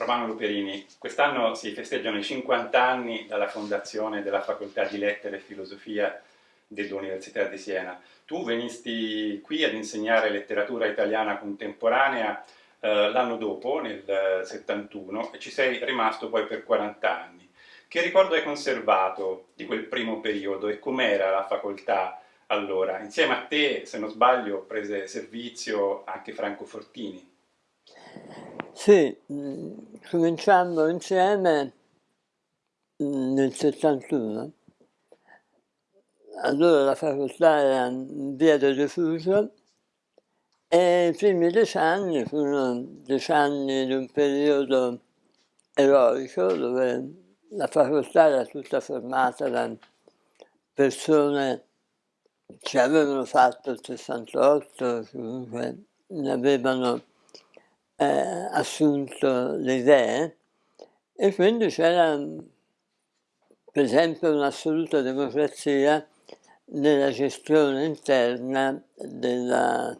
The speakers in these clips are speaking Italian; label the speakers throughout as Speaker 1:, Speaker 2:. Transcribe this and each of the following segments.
Speaker 1: Romano Luperini, quest'anno si festeggiano i 50 anni dalla fondazione della Facoltà di Lettere e Filosofia dell'Università di Siena. Tu venisti qui ad insegnare letteratura italiana contemporanea eh, l'anno dopo, nel 71, e ci sei rimasto poi per 40 anni. Che ricordo hai conservato di quel primo periodo e com'era la facoltà allora? Insieme a te, se non sbaglio, prese servizio anche Franco Fortini.
Speaker 2: Sì, mm, cominciando insieme mm, nel 71. Allora la facoltà era in via del rifugio e i primi dieci anni furono dieci anni di un periodo eroico dove la facoltà era tutta formata da persone che avevano fatto il 68, comunque ne avevano eh, assunto le idee e quindi c'era per esempio un'assoluta democrazia nella gestione interna della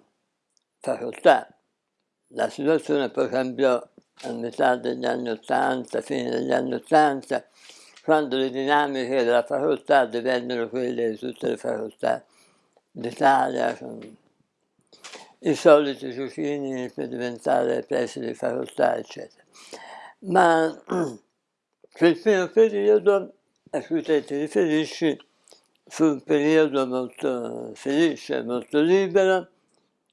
Speaker 2: facoltà. La situazione poi cambiò a metà degli anni Ottanta, fine degli anni Ottanta, quando le dinamiche della facoltà divennero quelle di tutte le facoltà d'Italia, i soliti giochini per diventare presidi di facoltà, eccetera. Ma quel primo periodo a cui te ti riferisci fu un periodo molto felice, molto libero,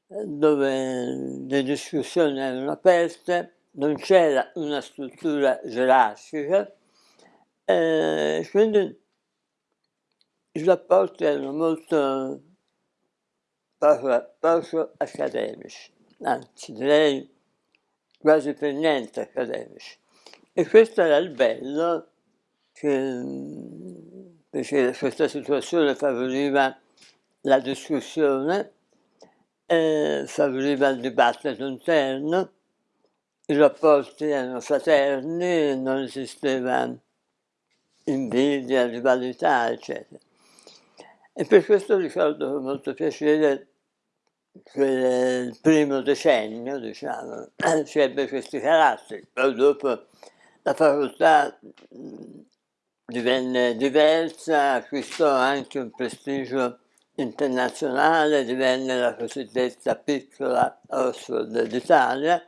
Speaker 2: dove le discussioni erano aperte, non c'era una struttura gerarchica, e quindi i rapporti erano molto poco, poco accademici, anzi direi quasi per niente accademici. E questo era il bello, che, perché questa situazione favoriva la discussione, eh, favoriva il dibattito interno, i rapporti erano fraterni, non esisteva invidia, rivalità, eccetera. E per questo ricordo con molto piacere il primo decennio, diciamo, ci ebbe questi caratteri. Poi dopo la facoltà divenne diversa, acquistò anche un prestigio internazionale, divenne la cosiddetta piccola Oxford d'Italia,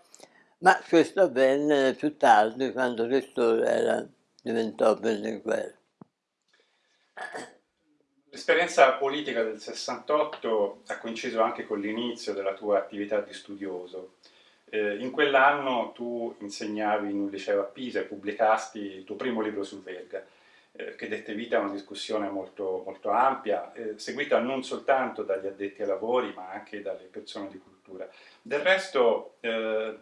Speaker 2: ma questo avvenne più tardi, quando rettore era, diventò Berlinguer.
Speaker 1: L'esperienza politica del 68 ha coinciso anche con l'inizio della tua attività di studioso. Eh, in quell'anno tu insegnavi in un liceo a Pisa e pubblicasti il tuo primo libro sul Verga, eh, che dette vita a una discussione molto, molto ampia, eh, seguita non soltanto dagli addetti ai lavori, ma anche dalle persone di cultura. Del resto, eh,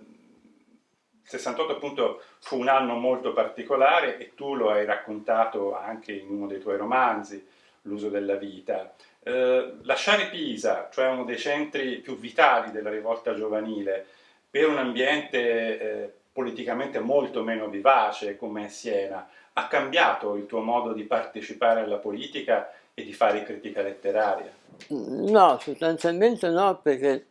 Speaker 1: il 68 appunto fu un anno molto particolare e tu lo hai raccontato anche in uno dei tuoi romanzi, l'uso della vita. Eh, lasciare Pisa, cioè uno dei centri più vitali della rivolta giovanile, per un ambiente eh, politicamente molto meno vivace come Siena, ha cambiato il tuo modo di partecipare alla politica e di fare critica letteraria?
Speaker 2: No, sostanzialmente no, perché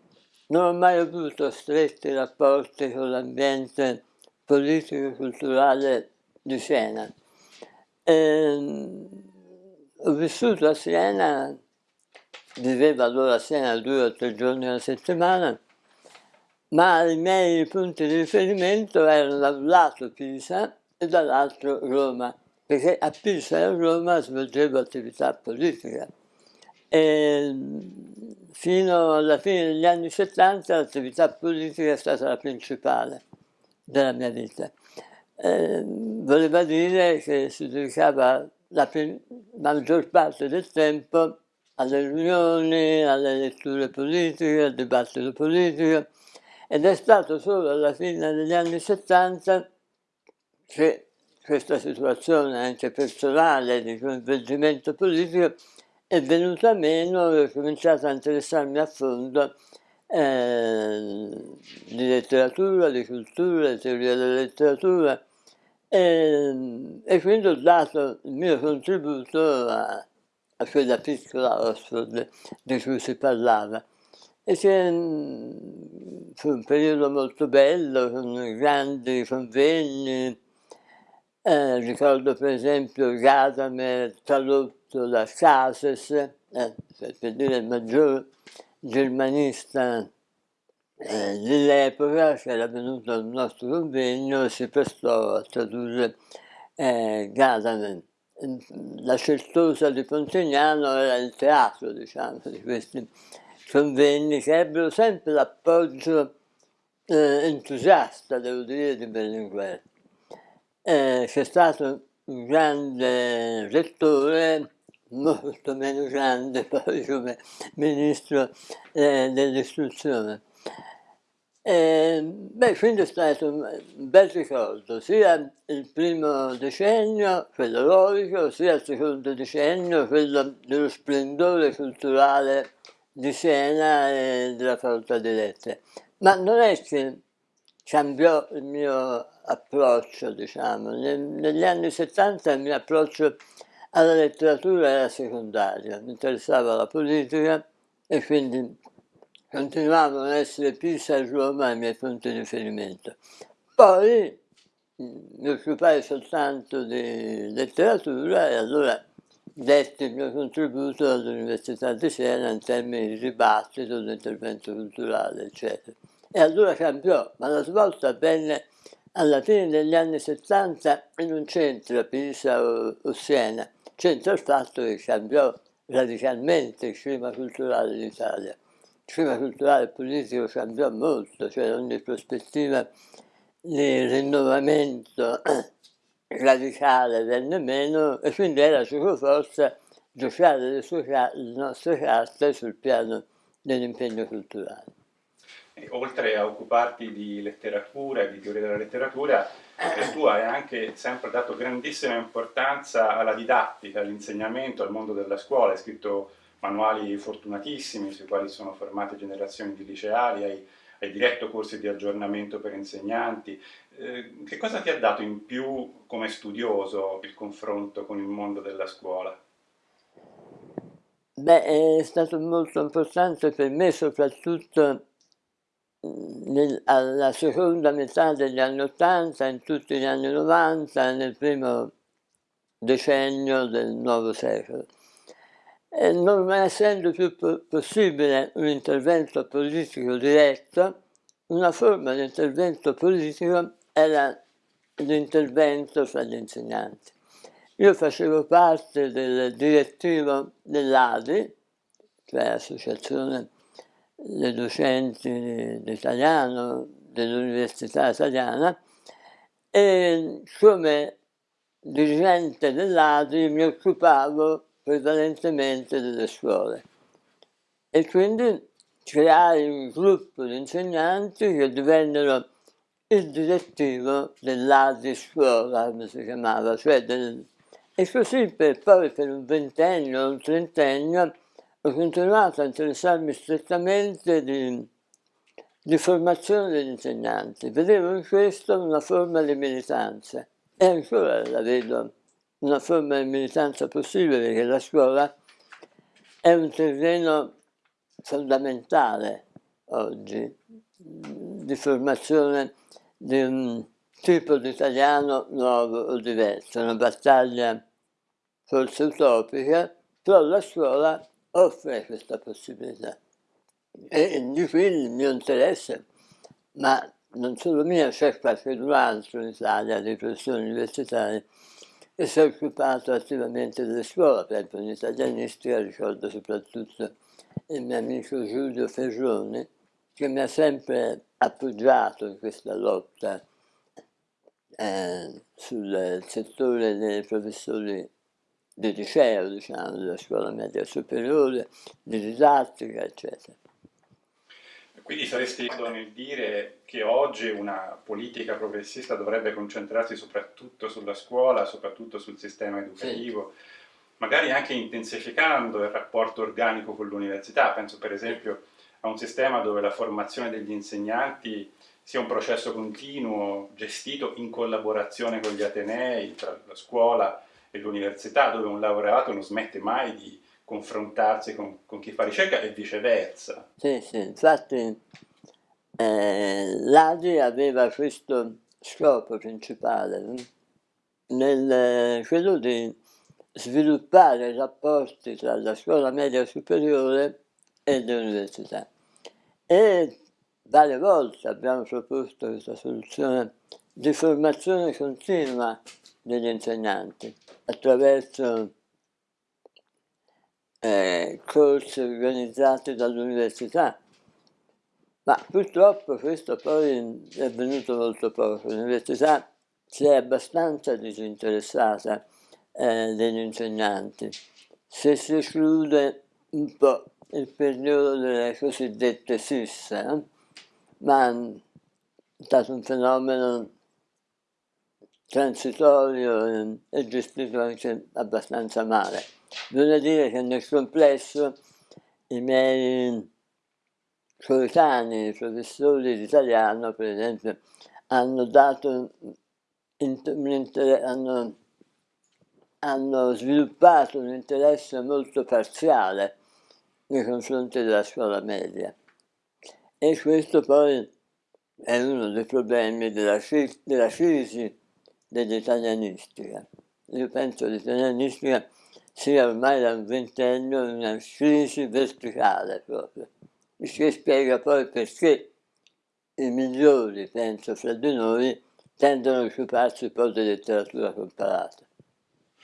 Speaker 2: non ho mai avuto stretti rapporti con l'ambiente politico e culturale di Siena. Ehm, ho vissuto a Siena, vivevo allora a Siena due o tre giorni alla settimana, ma i miei punti di riferimento erano da un lato Pisa e dall'altro Roma, perché a Pisa e a Roma svolgevo attività politica. E fino alla fine degli anni 70 l'attività politica è stata la principale della mia vita. Eh, voleva dire che si dedicava la maggior parte del tempo alle riunioni, alle letture politiche, al dibattito politico ed è stato solo alla fine degli anni 70 che questa situazione anche personale di coinvolgimento politico è venuta meno e ho cominciato a interessarmi a fondo eh, di letteratura, di cultura, di teoria della letteratura e, ehm, e, quindi ho dato il mio contributo a, a quella piccola Oxford di cui si parlava. E fu un periodo molto bello, con grandi convegni, eh, ricordo per esempio Gadamer tradotto da Cases, eh, per dire il maggior germanista eh, dell'epoca che era venuto al nostro convegno si prestò a tradurre eh, Gadamer. La certosa di Pontignano era il teatro, diciamo, di questi convegni che ebbero sempre l'appoggio eh, entusiasta, devo dire, di Berlinguer. Eh, c'è stato un grande rettore, molto meno grande poi come ministro eh, dell'istruzione. Eh, beh, quindi è stato un bel ricordo, sia il primo decennio, quello lorico, sia il secondo decennio, quello dello splendore culturale di Siena e della facoltà di lettere. Ma non è che cambiò il mio approccio, diciamo. negli anni 70 il mio approccio alla letteratura era secondario, mi interessava la politica e quindi continuavano ad essere Pisa e Roma i miei punti di riferimento. Poi mi occupai soltanto di letteratura e allora detti il mio contributo all'Università di Siena in termini di dibattito, di intervento culturale, eccetera. E allora cambiò, ma la svolta avvenne alla fine degli anni 70 e non c'entra Pisa o, o Siena, c'entra il fatto che cambiò radicalmente il clima culturale d'Italia il clima culturale e politico cambiò molto, cioè ogni prospettiva di rinnovamento radicale venne meno e quindi era su cui forza giocare le, sue, le nostre carte sul piano dell'impegno culturale.
Speaker 1: E oltre a occuparti di letteratura e di teoria della letteratura, eh, tu hai anche sempre dato grandissima importanza alla didattica, all'insegnamento, al mondo della scuola, hai scritto manuali fortunatissimi sui quali sono formate generazioni di liceali, hai, hai diretto corsi di aggiornamento per insegnanti. Eh, che cosa ti ha dato in più come studioso il confronto con il mondo della scuola?
Speaker 2: Beh, è stato molto importante per me soprattutto nel, alla seconda metà degli anni Ottanta, in tutti gli anni 90, nel primo decennio del nuovo secolo e non essendo più possibile un intervento politico diretto, una forma di intervento politico era l'intervento fra gli insegnanti. Io facevo parte del direttivo dell'ADI, cioè Associazione dei docenti d'italiano dell'Università Italiana, e come dirigente dell'ADI mi occupavo prevalentemente delle scuole. E quindi creai un gruppo di insegnanti che divennero il direttivo dell'ADI scuola, come si chiamava, cioè del... e così per, poi per un ventennio, un trentennio, ho continuato a interessarmi strettamente di, di formazione degli insegnanti. Vedevo in questo una forma di militanza e ancora la vedo una forma di militanza possibile perché la scuola è un terreno fondamentale oggi di formazione di un tipo di italiano nuovo o diverso, una battaglia forse utopica, però la scuola offre questa possibilità. E di qui il mio interesse, ma non solo mio, c'è qualche altro in Italia di professori universitari e si è occupato attivamente della scuola, per esempio in italianistica ricordo soprattutto il mio amico Giulio Ferrone, che mi ha sempre appoggiato in questa lotta eh, sul settore dei professori di liceo, diciamo, della scuola media superiore, di didattica, eccetera.
Speaker 1: Quindi saresti nel dire che oggi una politica progressista dovrebbe concentrarsi soprattutto sulla scuola, soprattutto sul sistema educativo, sì. magari anche intensificando il rapporto organico con l'università. Penso per esempio a un sistema dove la formazione degli insegnanti sia un processo continuo, gestito in collaborazione con gli atenei, tra la scuola e l'università, dove un laureato non smette mai di confrontarsi con, con chi fa ricerca e viceversa.
Speaker 2: Sì, sì, infatti eh, l'ADI aveva questo scopo principale, nel, quello di sviluppare rapporti tra la scuola media superiore e le università. E varie volte abbiamo proposto questa soluzione di formazione continua degli insegnanti attraverso eh, corsi organizzati dall'università, ma purtroppo questo poi è avvenuto molto poco. L'università si è abbastanza disinteressata eh, degli insegnanti. Se si esclude un po' il periodo delle cosiddette SIS, eh, ma è stato un fenomeno transitorio e gestito anche abbastanza male. Bisogna dire che nel complesso i miei coetanei, professori di italiano, per esempio, hanno dato hanno, hanno sviluppato un interesse molto parziale nei confronti della scuola media. E questo poi è uno dei problemi della, della crisi dell'italianistica. Io penso che l'italianistica sia ormai da un ventennio una crisi verticale proprio, il che spiega poi perché i migliori, penso, fra di noi tendono a occuparsi poi di letteratura comparata.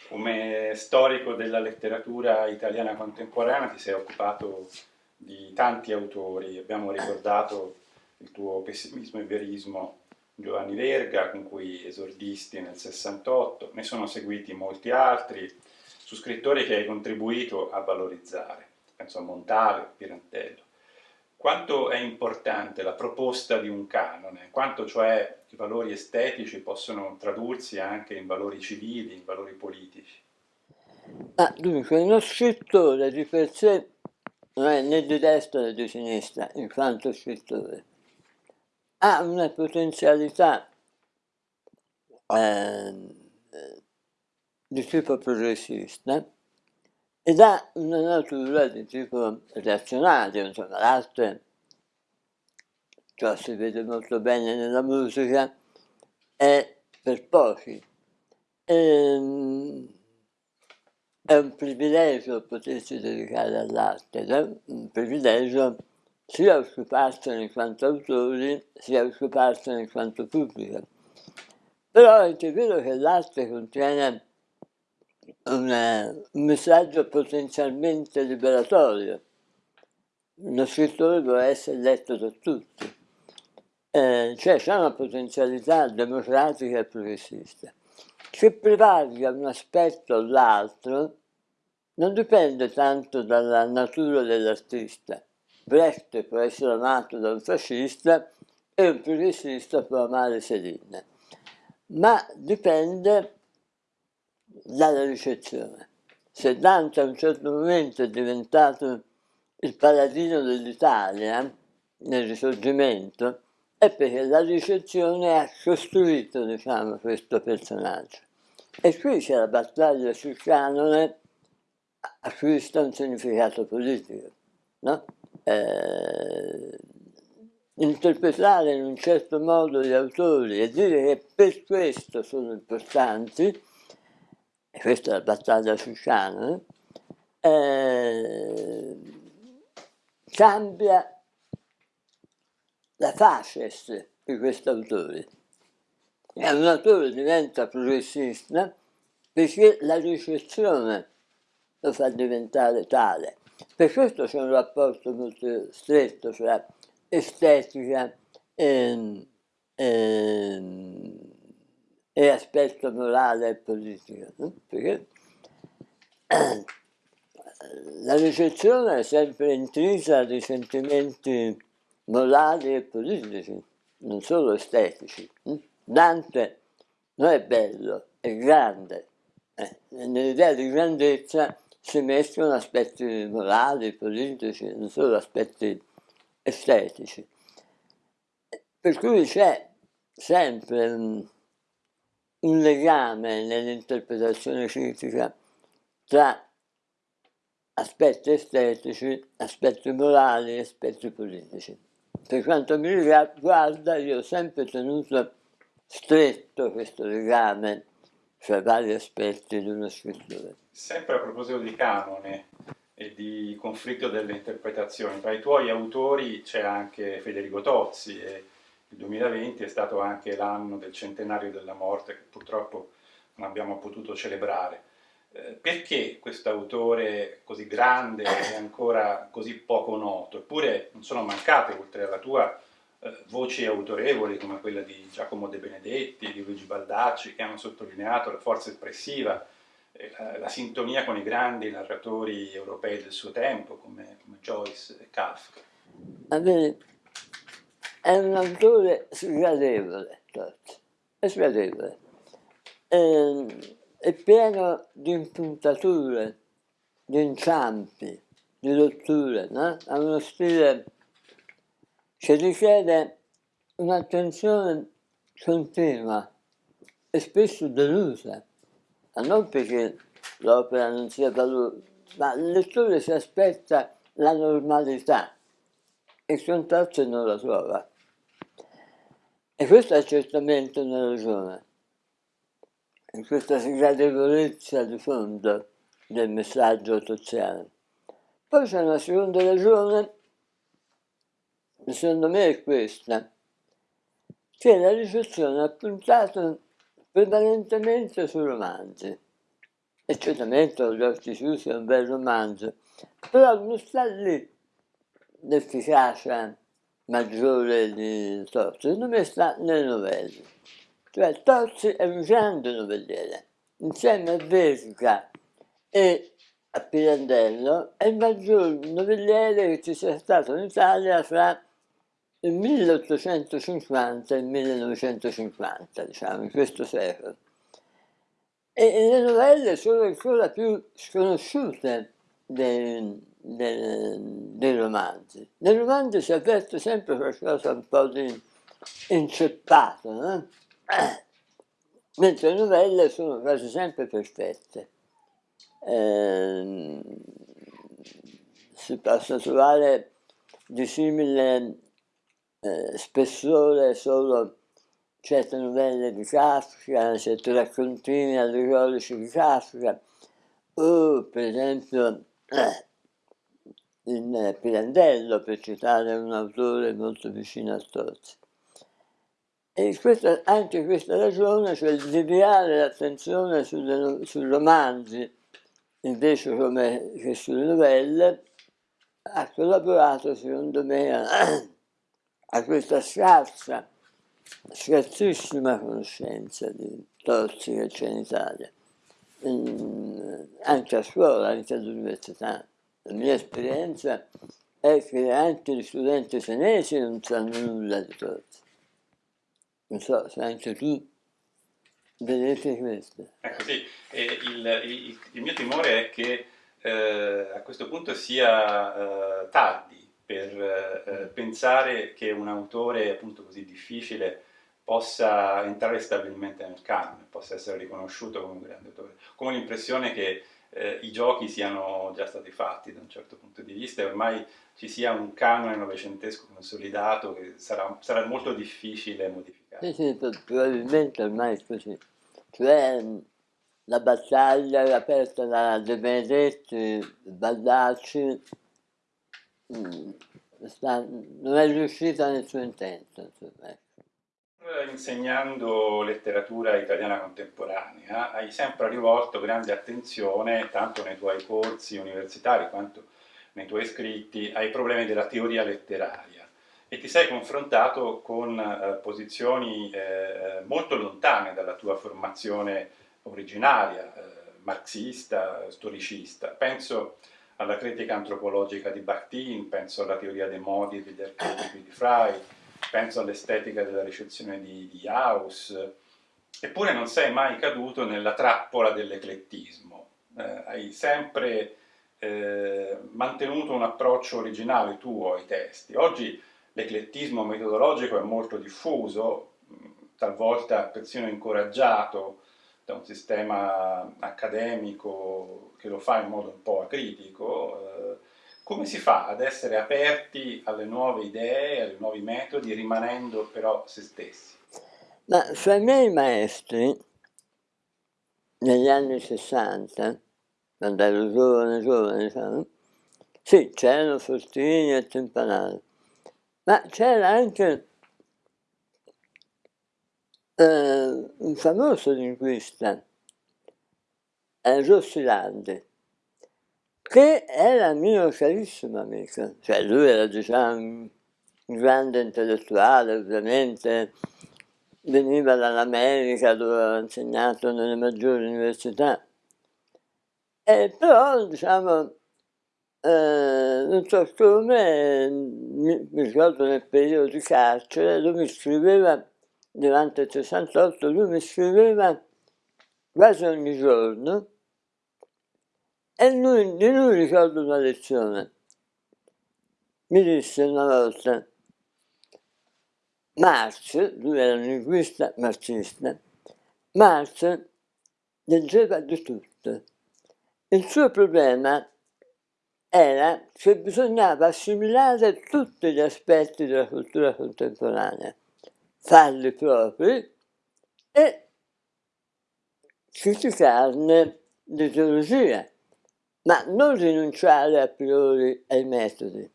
Speaker 1: Come storico della letteratura italiana contemporanea ti sei occupato di tanti autori, abbiamo ricordato il tuo pessimismo e verismo Giovanni Verga, con cui esordisti nel 68, ne sono seguiti molti altri, su scrittori che hai contribuito a valorizzare, penso a Montale, Pirantello. Quanto è importante la proposta di un canone, quanto cioè i valori estetici possono tradursi anche in valori civili, in valori politici?
Speaker 2: Ah, dunque, uno scrittore di per sé non è né di destra né di sinistra, in quanto scrittore. Ha una potenzialità eh, di tipo progressista ed ha una natura di tipo reazionario, insomma l'arte, ciò si vede molto bene nella musica, è per pochi. E, ehm, è un privilegio potersi dedicare all'arte, è un privilegio sia occuparsene in quanto autori, sia occuparsene in quanto pubblico. Però è vero che l'arte contiene un messaggio potenzialmente liberatorio. Uno scrittore può essere letto da tutti, eh, cioè c'è una potenzialità democratica e progressista. Che prevalga un aspetto o l'altro non dipende tanto dalla natura dell'artista. Brecht può essere amato da un fascista e un progressista può amare Céline, ma dipende dalla ricezione. Se Dante a un certo momento è diventato il paladino dell'Italia nel risorgimento, è perché la ricezione ha costruito diciamo, questo personaggio. E qui c'è la battaglia sul canone a cui sta un significato politico. No? Eh, interpretare in un certo modo gli autori e dire che per questo sono importanti e questa è la battaglia africana, eh, cambia la facies di questo autore. E un autore diventa progressista perché la ricezione lo fa diventare tale. Per questo c'è un rapporto molto stretto tra estetica e, e e aspetto morale e politico, no? perché la ricezione è sempre intrisa di sentimenti morali e politici, non solo estetici. Dante non è bello, è grande. Eh, nell'idea di grandezza si mescolano aspetti morali, politici, non solo aspetti estetici. Per cui c'è sempre un, un legame nell'interpretazione critica tra aspetti estetici, aspetti morali, aspetti politici. Per quanto mi riguarda io ho sempre tenuto stretto questo legame fra vari aspetti di una scrittura.
Speaker 1: Sempre a proposito di canone e di conflitto delle interpretazioni, tra i tuoi autori c'è anche Federico Tozzi e il 2020 è stato anche l'anno del centenario della morte che purtroppo non abbiamo potuto celebrare. Eh, perché questo autore così grande è ancora così poco noto? Eppure non sono mancate, oltre alla tua, voci autorevoli come quella di Giacomo De Benedetti, di Luigi Baldacci, che hanno sottolineato la forza espressiva, eh, la, la, sintonia con i grandi narratori europei del suo tempo, come, come Joyce e Kafka.
Speaker 2: Bene, è un autore sgradevole, è sgradevole. Ehm, è pieno di impuntature, di inciampi, di rotture, no? ha uno stile che richiede un'attenzione continua e spesso delusa, ma non perché l'opera non sia valore, ma il lettore si aspetta la normalità e il contatto non la trova. E questa è certamente una ragione in questa sgradevolezza di fondo del messaggio toziano. Poi c'è una seconda ragione, secondo me è questa, che la ricezione ha puntato prevalentemente sui romanzi. E certamente Gli occhi chiusi è un bel romanzo, però non sta lì l'efficacia maggiore di Tozzi, secondo me sta nelle novelle. Cioè Tozzi è un grande novelliere, insieme a Vesca e a Pirandello è il maggior novelliere che ci sia stato in Italia fra 1850 e il 1950, diciamo, in questo secolo. E le novelle sono ancora più sconosciute dei, dei, dei romanzi. Nei romanzi si avverte sempre qualcosa un po' di inceppato, no? mentre le novelle sono quasi sempre perfette. Eh, si possono trovare di simile eh, spessore solo certe novelle di Kafka, certi raccontini allegorici di Kafka, o per esempio eh, in Pirandello, per citare un autore molto vicino a Tozzi. E questa, anche questa ragione, cioè deviare l'attenzione sui romanzi invece come che sulle novelle, ha collaborato secondo me a, a questa scarsa, scarsissima conoscenza di Tozzi che c'è in Italia, in, anche a scuola, anche all'università. La mia esperienza è che anche gli studenti senesi non sanno nulla di Tozzi non so se anche tu vedete questo.
Speaker 1: Ecco sì, il, il, il, mio timore è che eh, a questo punto sia eh, tardi per eh, pensare che un autore appunto così difficile possa entrare stabilmente nel canone, possa essere riconosciuto come un grande autore. Come l'impressione che eh, i giochi siano già stati fatti da un certo punto di vista e ormai ci sia un canone novecentesco consolidato che sarà, sarà molto difficile modificare.
Speaker 2: Sì, sì, probabilmente ormai è così. Cioè la battaglia aperta da De Benedetti, Baldacci, non è riuscita nel suo intento. Ecco.
Speaker 1: Insegnando letteratura italiana contemporanea hai sempre rivolto grande attenzione, tanto nei tuoi corsi universitari quanto nei tuoi scritti, ai problemi della teoria letteraria e ti sei confrontato con eh, posizioni eh, molto lontane dalla tua formazione originaria, eh, marxista, storicista. Penso alla critica antropologica di Bakhtin, penso alla teoria dei modi degli archetipi di Frey, penso all'estetica della ricezione di, di Haus, eppure non sei mai caduto nella trappola dell'eclettismo, eh, hai sempre eh, mantenuto un approccio originale tuo ai testi. Oggi l'eclettismo metodologico è molto diffuso, talvolta persino incoraggiato da un sistema accademico che lo fa in modo un po' acritico, eh, come si fa ad essere aperti alle nuove idee, ai nuovi metodi, rimanendo però se stessi?
Speaker 2: Ma fra i miei maestri, negli anni 60, quando ero giovane, giovane, diciamo, sì, c'erano Fortini e Tempanale, ma c'era anche eh, un famoso linguista, eh, Rossilandi, che era mio carissimo amico, cioè lui era diciamo un grande intellettuale ovviamente, veniva dall'America dove aveva insegnato nelle maggiori università, e però diciamo eh, non so come, mi ricordo nel periodo di carcere, lui mi scriveva durante il 68 lui mi scriveva quasi ogni giorno e lui, di lui ricordo una lezione. Mi disse una volta, Marx, lui era un linguista marxista, Marx leggeva di tutto. Il suo problema era che bisognava assimilare tutti gli aspetti della cultura contemporanea farli propri e criticarne l'ideologia, ma non rinunciare a priori ai metodi.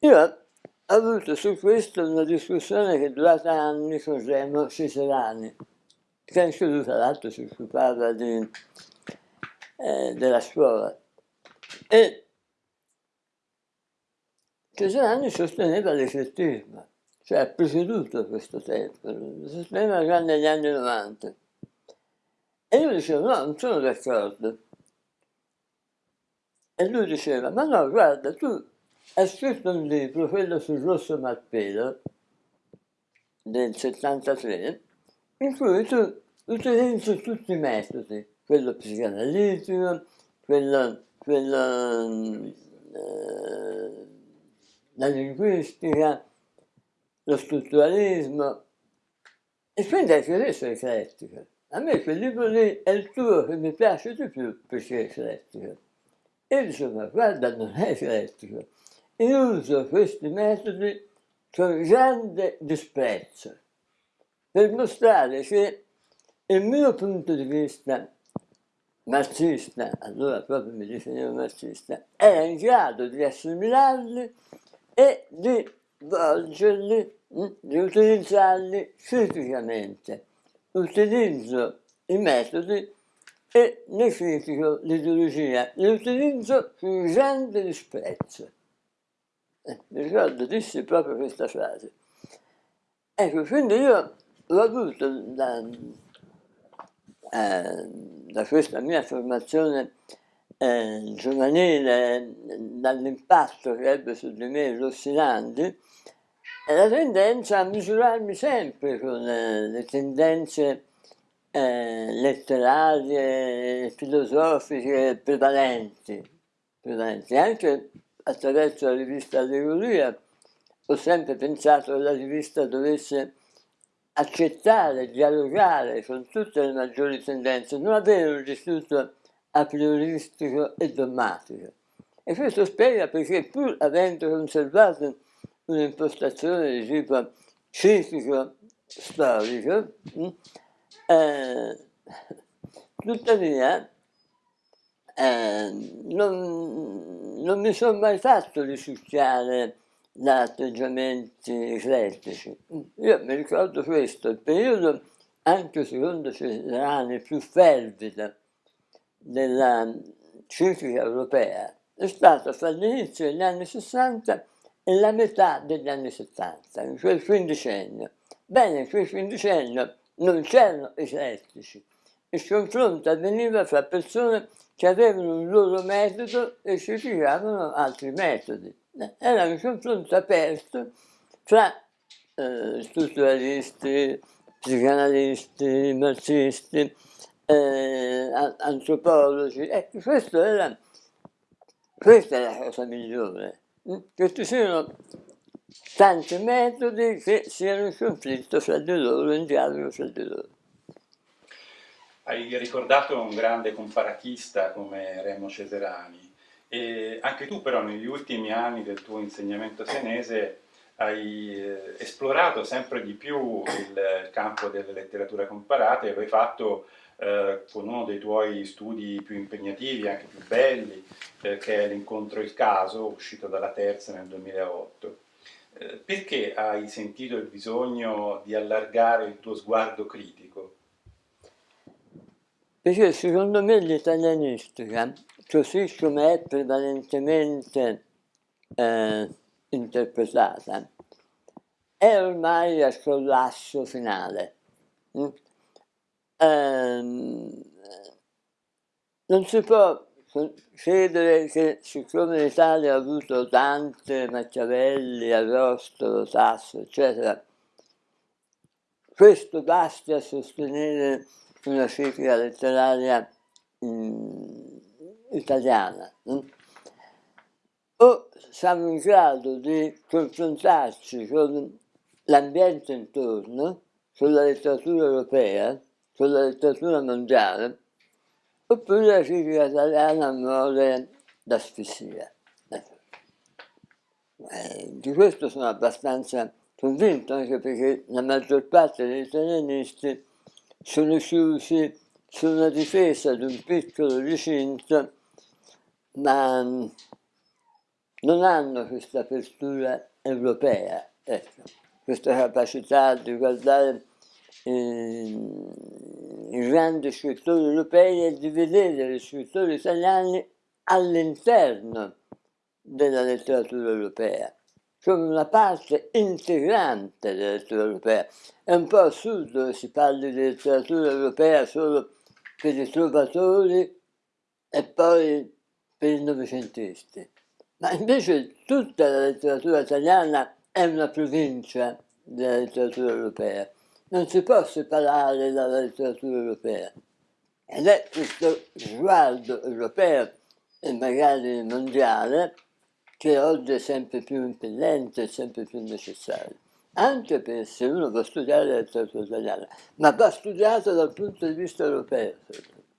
Speaker 2: Io ho avuto su questo una discussione che è durata anni con Remo Ciserani, che anche lui tra l'altro si occupava di, eh, della scuola. E Ciserani sosteneva l'eclettismo cioè ha preceduto questo tempo, il sistema già negli anni 90. E io dicevo, no, non sono d'accordo. E lui diceva, ma no, guarda, tu hai scritto un libro, quello sul rosso malpelo, del 73, in cui tu utilizzi tutti i metodi, quello psicanalitico, quello, quello eh, la linguistica, lo strutturalismo, e quindi anche adesso è eclettico. A me quel libro lì è il tuo che mi piace di più perché è eclettico. E io dicevo, ma guarda, non è eclettico. Io uso questi metodi con grande disprezzo per mostrare che il mio punto di vista marxista, allora proprio mi definivo marxista, era in grado di assimilarli e di volgerli, mm, di utilizzarli criticamente. Utilizzo i metodi e ne critico l'ideologia, li utilizzo con grande disprezzo. Eh, mi ricordo, dissi proprio questa frase. Ecco, quindi io ho avuto da, eh, da questa mia formazione eh, giovanile, dall'impatto che ebbe su di me Rossinandi, la tendenza a misurarmi sempre con le, le tendenze eh, letterarie, filosofiche prevalenti, prevalenti, anche attraverso la rivista Allegoria ho sempre pensato che la rivista dovesse accettare, dialogare con tutte le maggiori tendenze, non avere un istituto a prioristico e dogmatico. E questo spiega perché pur avendo conservato un'impostazione di tipo critico-storico, mm, eh, tuttavia eh, non, non, mi sono mai fatto risucchiare da atteggiamenti eclettici. Io mi ricordo questo, il periodo, anche secondo Cesarani, più fervido della critica europea è stato fra l'inizio degli anni 60 e la metà degli anni 70, in quel quindicennio. Bene, in quel quindicennio non c'erano eclettici, il confronto avveniva fra persone che avevano un loro metodo e criticavano altri metodi. Era un confronto aperto fra eh, strutturalisti, psicanalisti, marxisti, eh, antropologi. Ecco, questo era, questa è la cosa migliore Mm? che ci siano tanti metodi che siano in conflitto fra di loro, in dialogo fra di loro.
Speaker 1: Hai ricordato un grande comparatista come Remo Ceserani e anche tu però negli ultimi anni del tuo insegnamento senese hai eh, esplorato sempre di più il campo delle letterature comparate e hai fatto eh, con uno dei tuoi studi più impegnativi, anche più belli, eh, che è l'incontro Il caso, uscito dalla terza nel 2008. Eh, perché hai sentito il bisogno di allargare il tuo sguardo critico?
Speaker 2: Perché secondo me l'italianistica, così come è prevalentemente eh, interpretata, è ormai al collasso finale. Mm? Ehm, non si può credere che siccome l'Italia ha avuto tante Machiavelli, Arostolo, Sasso, eccetera, questo basti a sostenere una critica letteraria mh, italiana. Mh? O siamo in grado di confrontarci con l'ambiente intorno, con la letteratura europea, con la letteratura mondiale, oppure la critica italiana muore d'asfissia. Eh, di questo sono abbastanza convinto, anche perché la maggior parte degli italianisti sono chiusi su una difesa di un piccolo recinto, ma non hanno questa apertura europea, ecco, questa capacità di guardare eh, i grandi scrittori europei e di vedere gli scrittori italiani all'interno della letteratura europea, come una parte integrante della letteratura europea. È un po' assurdo che si parli di letteratura europea solo per i trovatori e poi per i novecentisti. Ma invece tutta la letteratura italiana è una provincia della letteratura europea non si può separare dalla letteratura europea. Ed è questo sguardo europeo e magari mondiale che oggi è sempre più impellente sempre più necessario. Anche per se uno a studiare la letteratura italiana, ma va studiato dal punto di vista europeo.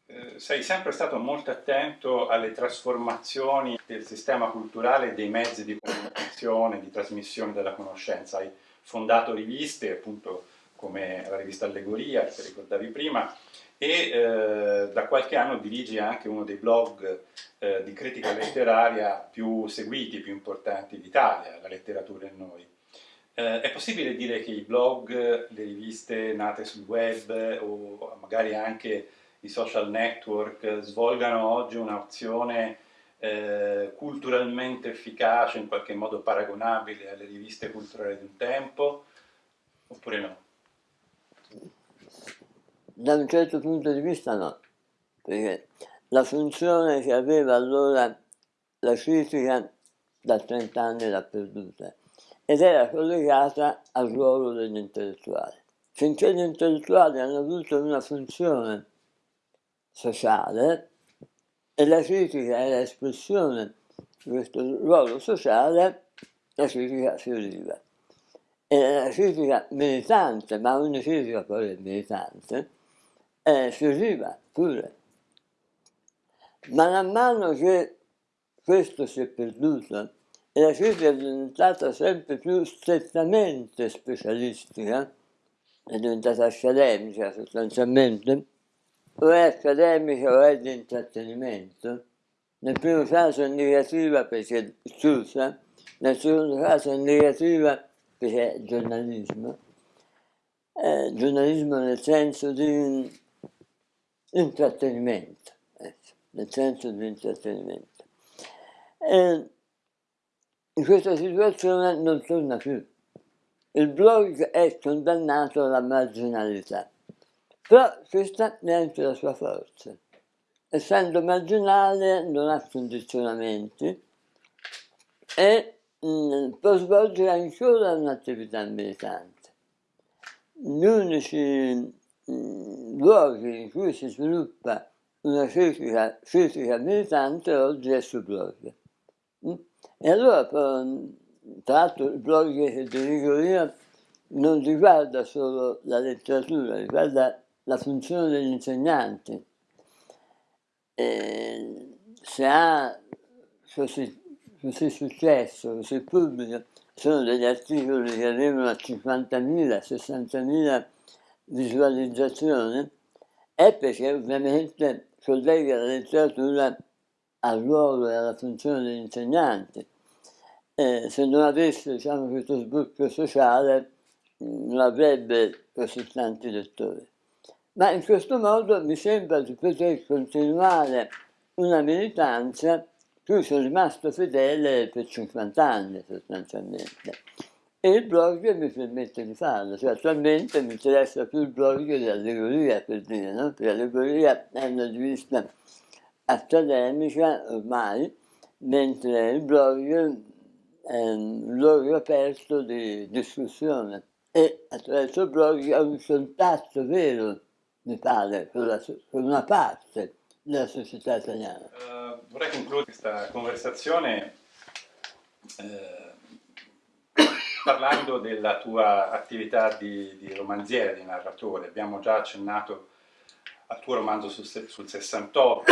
Speaker 1: Eh, sei sempre stato molto attento alle trasformazioni del sistema culturale e dei mezzi di comunicazione, di trasmissione della conoscenza. Hai fondato riviste, appunto, come la rivista Allegoria, che ricordavi prima, e eh, da qualche anno dirigi anche uno dei blog eh, di critica letteraria più seguiti, più importanti d'Italia, La letteratura e noi. Eh, è possibile dire che i blog, le riviste nate sul web o magari anche i social network svolgano oggi un'azione eh, culturalmente efficace, in qualche modo paragonabile alle riviste culturali di un tempo, oppure no?
Speaker 2: Da un certo punto di vista no, perché la funzione che aveva allora la critica da 30 anni l'ha perduta ed era collegata al ruolo degli intellettuali. Finché gli intellettuali hanno avuto una funzione sociale e la critica era espressione di questo ruolo sociale, la critica fioriva e la critica militante, ma ogni critica poi è militante, eh, fioriva pure. Ma man mano che questo si è perduto e la critica è diventata sempre più strettamente specialistica, è diventata accademica sostanzialmente, o è accademica o è di intrattenimento, nel primo caso è negativa perché è chiusa, nel secondo caso è negativa che è giornalismo, eh, giornalismo nel senso di intrattenimento, ecco, nel senso di intrattenimento. E in questa situazione non torna più. Il blog è condannato alla marginalità, però questa ne anche la sua forza. Essendo marginale non ha condizionamenti e Mm, può svolgere ancora un'attività militante. Gli unici luoghi in cui si sviluppa una critica, critica militante oggi è sul blog. Mm? E allora, tra l'altro, il blog che dirigo io non riguarda solo la letteratura, riguarda la funzione degli insegnanti. E se ha così, così successo, così pubblico, sono degli articoli che arrivano a 50.000, 60.000 visualizzazioni, è perché ovviamente collega la letteratura al ruolo e alla funzione degli insegnanti. Eh, se non avesse diciamo, questo sbocco sociale non avrebbe così tanti lettori. Ma in questo modo mi sembra di poter continuare una militanza cui sono rimasto fedele per 50 anni sostanzialmente. E il blog mi permette di farlo, cioè attualmente mi interessa più il blog dell'allegoria per dire, no? perché l'allegoria è una rivista accademica ormai, mentre il blog è un luogo aperto di discussione e attraverso il blog ho un contatto vero, mi pare, con, la, con una parte della società italiana.
Speaker 1: Uh, vorrei concludere questa conversazione eh, parlando della tua attività di, di, romanziere, di narratore. Abbiamo già accennato al tuo romanzo sul, sul 68,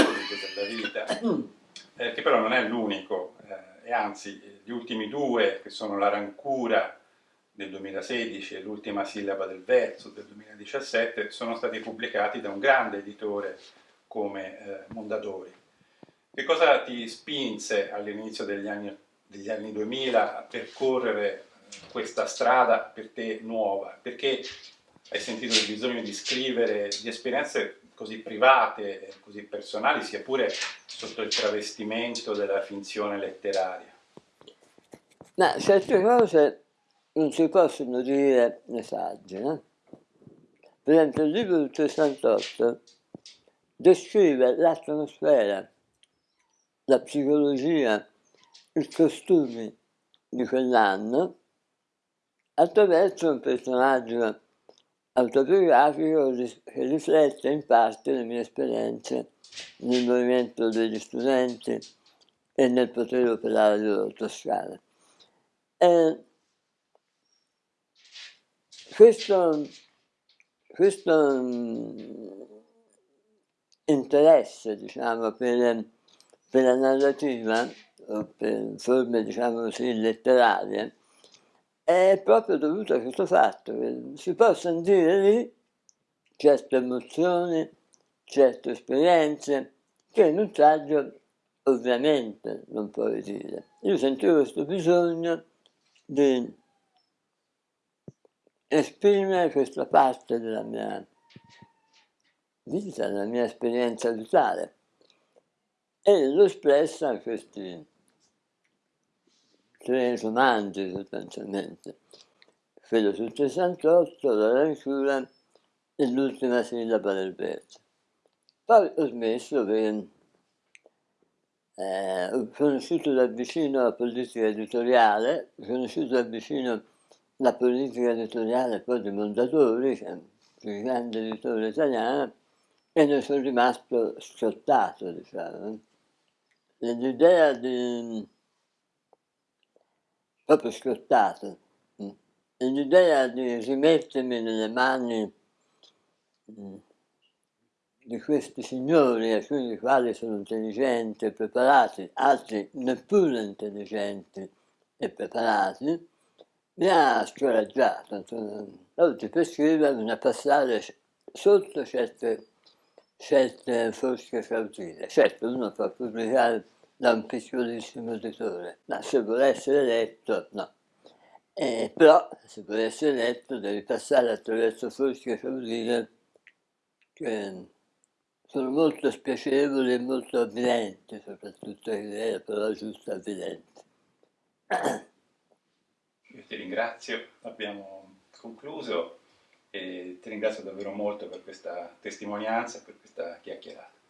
Speaker 1: della vita, eh, che però non è l'unico, eh, e anzi gli ultimi due, che sono La rancura del 2016 e L'ultima sillaba del verso del 2017, sono stati pubblicati da un grande editore come eh, Mondadori. Che cosa ti spinse all'inizio degli anni, degli anni 2000 a percorrere questa strada per te nuova? Perché hai sentito il bisogno di scrivere di esperienze così private, così personali, sia pure sotto il travestimento della finzione letteraria?
Speaker 2: Ma certe cose non si possono dire nei saggi, no? Per esempio il libro del 68 descrive l'atmosfera, la psicologia, i costumi di quell'anno attraverso un personaggio autobiografico che riflette in parte le mie esperienze nel movimento degli studenti e nel potere operario toscano. E questo, questo interesse diciamo, per, per, la narrativa, o per forme diciamo così, letterarie, è proprio dovuto a questo fatto che si possono dire lì certe emozioni, certe esperienze, che in un saggio ovviamente non puoi dire. Io sentivo questo bisogno di esprimere questa parte della mia vita, la mia esperienza vitale. E l'ho espressa in questi tre romanzi sostanzialmente. Quello sul 68, la rancura e l'ultima sillaba del verso. Poi ho smesso perché eh, ho conosciuto da vicino la politica editoriale, ho conosciuto da vicino la politica editoriale poi di Mondadori, che è un grande editore italiano, e ne sono rimasto scottato, diciamo. L'idea di... proprio scottato. L'idea di rimettermi nelle mani mm, di questi signori, alcuni dei quali sono intelligenti e preparati, altri neppure intelligenti e preparati, mi ha scoraggiato. Oggi per scrivere bisogna passare sotto certe scelte fosche cautile. Certo, uno può pubblicare da un piccolissimo editore, ma se vuole essere letto, no. Eh, però, se vuole essere letto, devi passare attraverso fosche cautile che sono molto spiacevoli e molto avvilenti, soprattutto l'idea però giusto avvilente.
Speaker 1: Io ti ringrazio, abbiamo concluso e ti ringrazio davvero molto per questa testimonianza per questa chiacchierata.